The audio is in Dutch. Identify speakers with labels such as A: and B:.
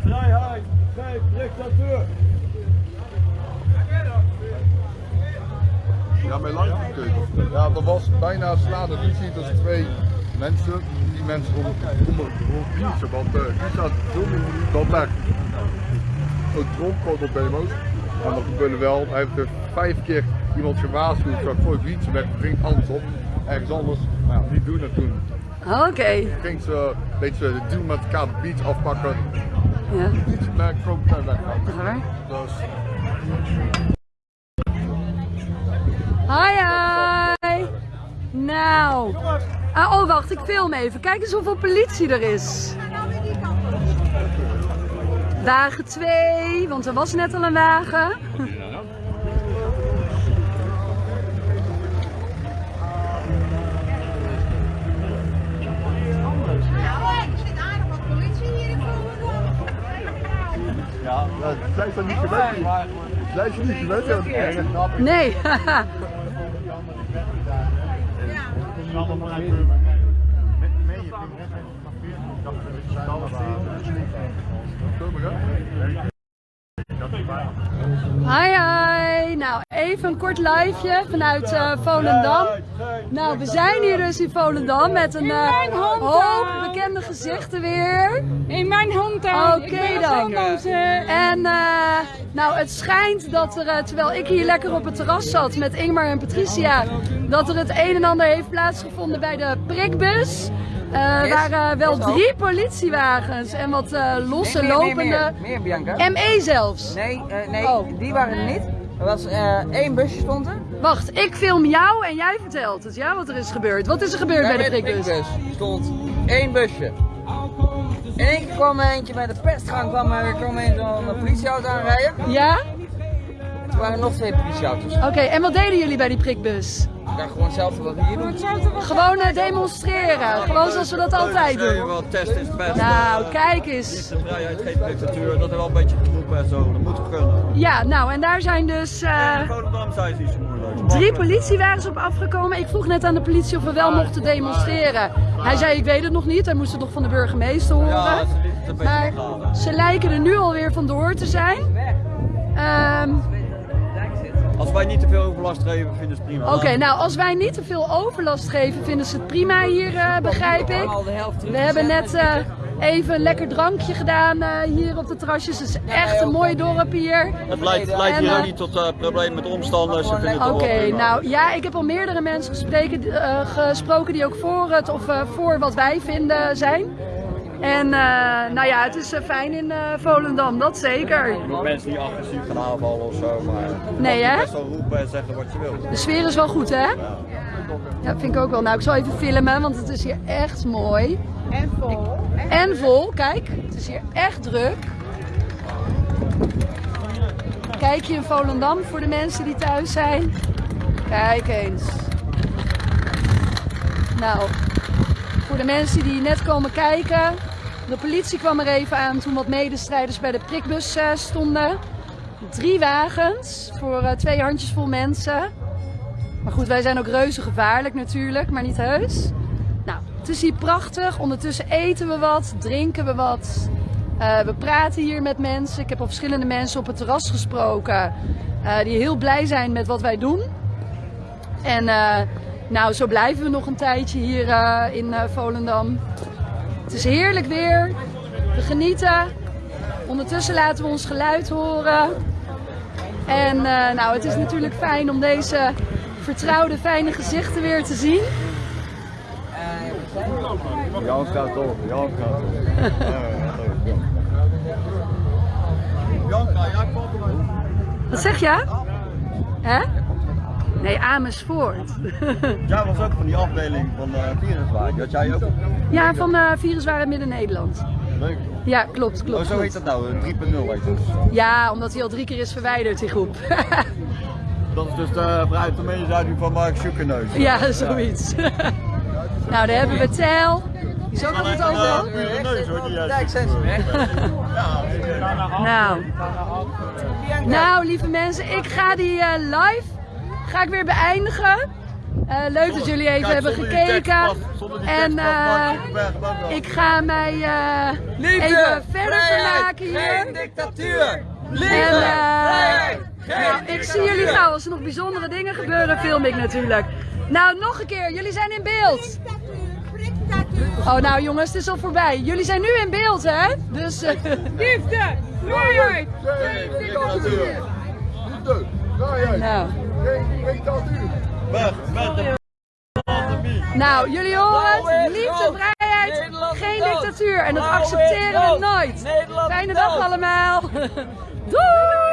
A: vrijheid, geen dictatuur.
B: Ja, mijn live gekeken. Ja, dat was bijna slaande ruzie tussen twee mensen. Die mensen konden konden gewoon fietsen, want uh, die staat filmen dat daar een dronk op demo's. En dat gebeurde wel. Hij heeft er vijf keer iemand gewaarschuwd, zo gooi fietsen weg, ging anders op. Ergens anders, maar ja, die doen het toen.
C: Oké.
B: Ging ze een beetje de deal met elkaar de beach afpakken.
C: Ja.
B: Fiets naar Kroop en weg.
C: Echt waar?
B: Dus
C: Hi, hi. Nou. Ah, oh, wacht, ik film even. Kijk eens hoeveel politie er is. Wagen 2, want er was net al een wagen.
B: Dat zijn ze niet gewend. Zijn ze niet gewend? Ja.
C: Nee. Hi, hi. Nou, even een kort liveje vanuit eh, Volendam. Nou, we zijn hier dus in Volendam met een eh,
D: hometown.
C: hoop bekende gezichten weer.
D: In mijn hometown.
C: Oké
D: Ik ben
C: dan. En eh, nou, het schijnt dat er, terwijl ik hier lekker op het terras zat met Ingmar en Patricia, dat er het een en ander heeft plaatsgevonden bij de prikbus. Waren wel drie politiewagens en wat eh, losse
E: Nee,
C: lopende.
E: Meer, meer Bianca.
C: ME zelfs.
E: Nee, eh, nee
C: Oh.
E: die waren er niet. Er was eh, één busje stond er.
C: Wacht, ik film jou en jij vertelt het, ja, wat er is gebeurd. Wat is er gebeurd bij de prikbus?
E: stond één busje. In één keer kwam er eentje bij de pestgang, kwam er kwam zo'n politieauto aanrijden.
C: Ja?
E: Er waren nog twee politieauto's.
C: Oké, en wat deden jullie bij die prikbus?
E: Ja, gewoon hetzelfde wat we hier doen.
C: Gewoon eh, demonstreren, gewoon zoals we dat altijd doen.
F: wel test is het best.
C: Nou, kijk eens.
F: De vrijheid, geen dictatuur, dat is wel een beetje geroepen en zo. Dat moet kunnen.
C: Ja, nou en daar zijn dus eh,
F: zijn ze moeilijk.
C: drie politiewagens op afgekomen. Ik vroeg net aan de politie of we wel mochten demonstreren. Hij zei ik weet het nog niet, hij moest het nog van de burgemeester
F: Ja,
C: horen.
F: ze een beetje
C: Maar
F: gaan.
C: ze lijken er nu alweer vandoor te zijn. Ehm,
F: Als wij niet te veel overlast geven, vinden ze het prima.
C: Oké, nou als wij niet te veel overlast geven, vinden ze het prima hier, eh, begrijp ik. We hebben net eh, even een lekker drankje gedaan eh, hier op de terrasjes. Het is echt een mooi dorp hier.
F: Het leidt, leidt hier
C: eh,
F: ook niet tot uh, problemen met omstanders. Ze vinden het toch
C: Oké, nou ja, ik heb al meerdere mensen gespreken, eh, gesproken die ook voor het of eh, voor wat wij vinden zijn. En eh, nou ja, het is eh, fijn in eh, Volendam, dat zeker.
F: Ook mensen die agressief gaan aanvallen of zo, maar
C: Nee, hè?
F: best wel roepen en zeggen wat je wil.
C: De sfeer is wel goed, hè? Ja, vind ik ook wel. Nou, ik zal even filmen, want het is hier echt mooi.
G: En vol.
C: En vol, kijk, het is hier echt druk. Kijk je in Volendam voor de mensen die thuis zijn. Kijk eens. Nou, voor de mensen die net komen kijken. De politie kwam er even aan toen wat medestrijders bij de prikbus eh, stonden. Drie wagens voor eh, twee handjes vol mensen. Maar goed, wij zijn ook reuze gevaarlijk natuurlijk, maar niet heus. Nou, het is hier prachtig. Ondertussen eten we wat, drinken we wat. Eh, we praten hier met mensen. Ik heb al verschillende mensen op het terras gesproken. die heel blij zijn met wat wij doen. En nou, zo blijven we nog een tijdje hier in Volendam. Het is heerlijk weer. We genieten. Ondertussen laten we ons geluid horen. En eh, nou, het is natuurlijk fijn om deze vertrouwde, fijne gezichten weer te zien.
B: Jan gaat op, Jan gaat op.
C: Wat zeg je? Hè? Nee, Amersfoort.
F: Jij was ook van die afdeling van uh, viruswaard. Dat jij ook.
C: Ja, van uh, Viruswaren Midden-Nederland.
B: Leuk.
C: Ja, klopt, klopt.
F: Oh, zo
C: klopt.
F: heet dat nou, eh, 3.0 heet het.
C: Ja, omdat hij al drie keer is verwijderd, die groep.
F: Dat is dus de vanuit de mededuiding van Mark Schuckerneus.
C: ja, zoiets. nou, daar hebben we Tel. Die is ook altijd overal.
F: neus hoor, die juist.
E: Dijk zijn ze weg.
C: Nou. nou, lieve mensen, ik ga die eh, live ga ik weer beëindigen. Eh, leuk dat jullie even hebben gekeken. En eh, ik ga mij eh, even verder vermaken. maken hier.
E: Geen dictatuur! Liefde!
C: En,
E: vrijheid!
C: nou, ik zie jullie gauw. Als er nog bijzondere dingen gebeuren, film ik natuurlijk. Nou, nog een keer. Jullie zijn in beeld. Oh, nou jongens, het is al voorbij. Jullie zijn nu in beeld, hè? Dus... eh, Liefde! Vrijheid!
B: Geen dictatuur. Liefde.
C: Nou. Nou, jullie horen het. Liefde, vrijheid, geen dictatuur. En dat accepteren we nooit. Fijne dag allemaal. Doei!